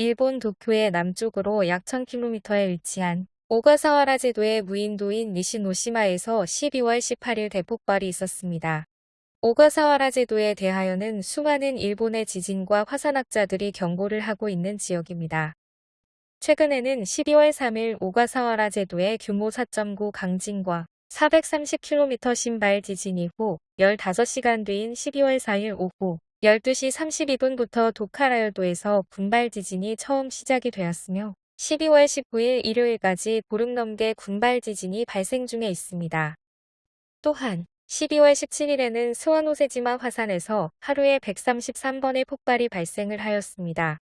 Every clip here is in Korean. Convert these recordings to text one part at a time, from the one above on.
일본 도쿄의 남쪽으로 약 1000km에 위치한 오가사와라 제도의 무인도인 니시노시마에서 12월 18일 대폭발이 있었습니다. 오가사와라 제도에 대하여는 수많은 일본의 지진과 화산학자들이 경고를 하고 있는 지역입니다. 최근에는 12월 3일 오가사와라 제도의 규모 4.9 강진과 430km 신발 지진 이후 15시간 뒤인 12월 4일 오후 12시 32분부터 도카라열도에서 군발 지진이 처음 시작이 되었으며 12월 19일 일요일까지 보름 넘게 군발 지진이 발생 중에 있습니다. 또한 12월 17일에는 스와노세지마 화산에서 하루에 133번의 폭발이 발생을 하였습니다.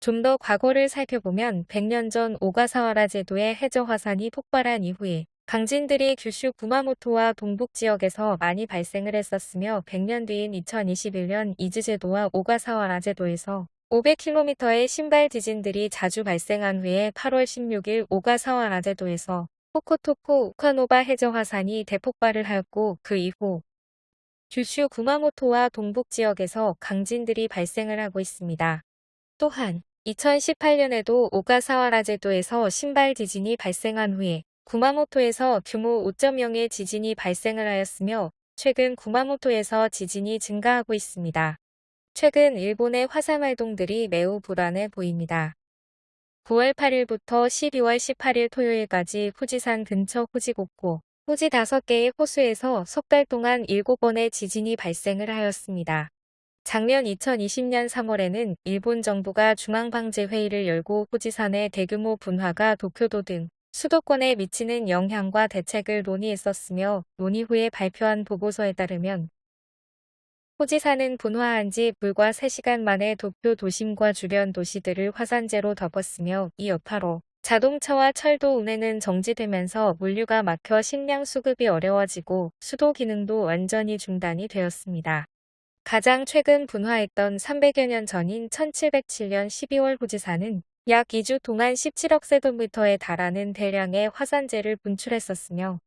좀 더 과거를 살펴보면 100년 전 오가사와라 제도의 해저 화산이 폭발한 이후에 강진들이 규슈 구마모토와 동북 지역에서 많이 발생을 했었으며 100년 뒤인 2021년 이즈제도와 오가사와라 제도에서 500km의 신발 지진들이 자주 발생한 후에 8월 16일 오가사와라 제도에서 호코토코 우카노바 해저 화산이 대폭발을 하였고 그 이후 규슈 구마모토와 동북 지역에서 강진들이 발생을 하고 있습니다. 또한 2018년에도 오가사와라 제도에서 신발 지진이 발생한 후에 구마모토에서 규모 5.0의 지진이 발생을 하였으며 최근 구마모토에서 지진이 증가하고 있습니다. 최근 일본의 화산 활동들이 매우 불안해 보입니다. 9월 8일부터 12월 18일 토요일까지 후지산 근처 후지곡고, 후지 5개의 호수에서 석 달 동안 7번의 지진이 발생을 하였습니다. 작년 2020년 3월에는 일본 정부가 중앙방재회의를 열고 후지산의 대규모 분화가 도쿄도 등 수도권에 미치는 영향과 대책을 논의했었으며 논의 후에 발표한 보고서에 따르면 호지산은 분화한 지 불과 3시간 만에 도쿄 도심과 주변 도시들을 화산재로 덮었으며 이 여파로 자동차와 철도 운행은 정지되면서 물류가 막혀 식량 수급이 어려워지고 수도 기능도 완전히 중단이 되었습니다. 가장 최근 분화했던 300여 년 전인 1707년 12월 후지산은 약 2주 동안 17억 세도미터에 달하는 대량의 화산재를 분출했었으며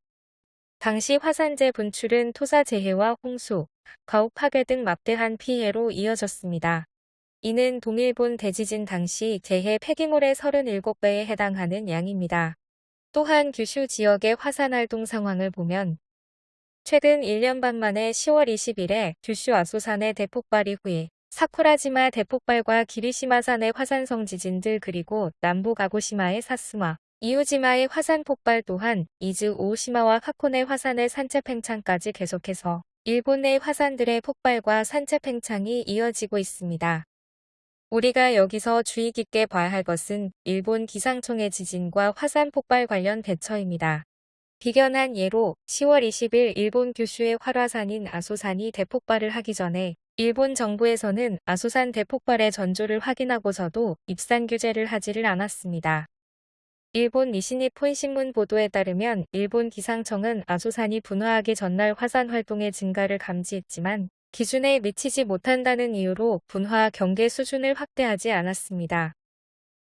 당시 화산재 분출은 토사재해와 홍수, 가옥 파괴 등 막대한 피해로 이어졌습니다. 이는 동일본 대지진 당시 재해 폐기물의 37배에 해당하는 양입니다. 또한 규슈 지역의 화산 활동 상황을 보면 최근 1년 반 만에 10월 20일에 규슈 아소산의 대폭발 이 후에 사쿠라지마 대폭발과 기리시마산의 화산성 지진들 그리고 남부 가고시마의 사스마, 이우지마의 화산 폭발 또한 이즈 오시마와 하코네 화산의 산체 팽창까지 계속해서 일본 내 화산들의 폭발과 산체 팽창이 이어지고 있습니다. 우리가 여기서 주의 깊게 봐야 할 것은 일본 기상청의 지진과 화산 폭발 관련 대처입니다. 비견한 예로 10월 20일 일본 규슈의 활화산인 아소산이 대폭발을 하기 전에 일본 정부에서는 아소산 대폭발의 전조를 확인하고서도 입산 규제를 하지를 않았습니다. 일본 니시니 폰 신문 보도에 따르면 일본 기상청은 아소산이 분화하기 전날 화산 활동의 증가를 감지했지만 기준에 미치지 못한다는 이유로 분화 경계 수준을 확대하지 않았습니다.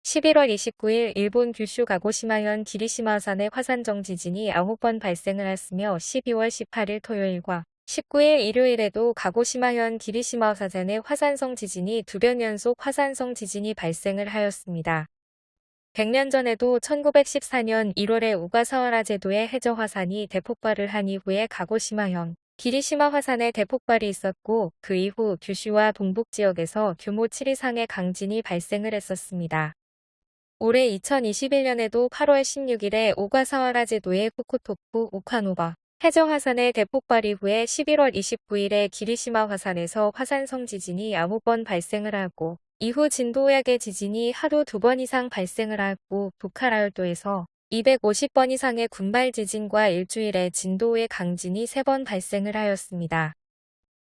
11월 29일 일본 규슈 가고시마현 기리시마산의 화산정 지진이 9번 발생을 했으며 12월 18일 토요일과 19일 일요일에도 가고시마현 기리시마 사산의 화산성 지진이 두 번 연속 화산성 지진이 발생을 하였습니다. 100년 전에도 1914년 1월에 우가사와라 제도의 해저 화산이 대폭발을 한 이후에 가고시마현 기리시마 화산의 대폭발이 있었고 그 이후 규슈와 동북 지역에서 규모 7 이상의 강진이 발생을 했었습니다. 올해 2021년에도 8월 16일에 오가사와라 제도의 후쿠토쿠 우카노바 해저 화산의 대폭발 이후에 11월 29일에 기리시마 화산에서 화산성 지진이 9번 발생을 하고 이후 진도약의 지진이 하루 두 번 이상 발생을 하고 도카라열도에서 250번 이상의 군발 지진과 일주일에 진도의 강진이 3번 발생을 하였습니다.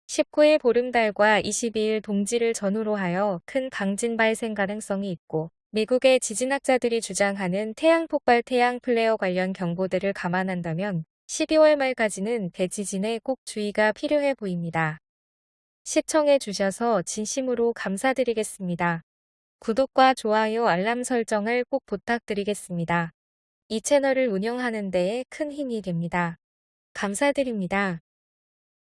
19일 보름달과 22일 동지를 전후로 하여 큰 강진 발생 가능성이 있고 미국의 지진학자들이 주장하는 태양 폭발 태양 플레어 관련 경보들을 감안한다면 12월 말까지는 대지진에 꼭 주의가 필요해 보입니다. 시청해 주셔서 진심으로 감사드리겠습니다. 구독과 좋아요 알람 설정을 꼭 부탁드리겠습니다. 이 채널을 운영하는 데에 큰 힘이 됩니다. 감사드립니다.